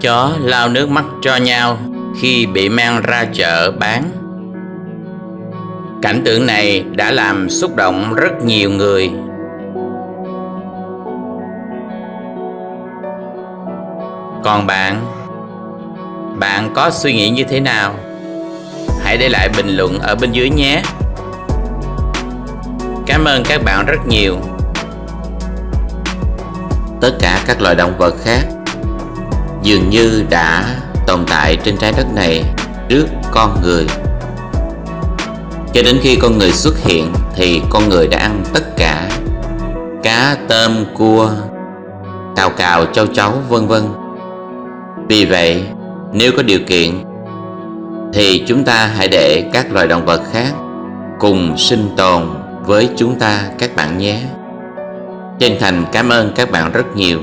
chó lao nước mắt cho nhau khi bị mang ra chợ bán. Cảnh tượng này đã làm xúc động rất nhiều người. Còn bạn bạn có suy nghĩ như thế nào? Hãy để lại bình luận ở bên dưới nhé. Cảm ơn các bạn rất nhiều. Tất cả các loài động vật khác dường như đã tồn tại trên trái đất này trước con người. Cho đến khi con người xuất hiện thì con người đã ăn tất cả cá tôm, cua, cào cào, châu chấu, vân vân. Vì vậy, nếu có điều kiện, thì chúng ta hãy để các loài động vật khác cùng sinh tồn với chúng ta các bạn nhé. Chân thành cảm ơn các bạn rất nhiều.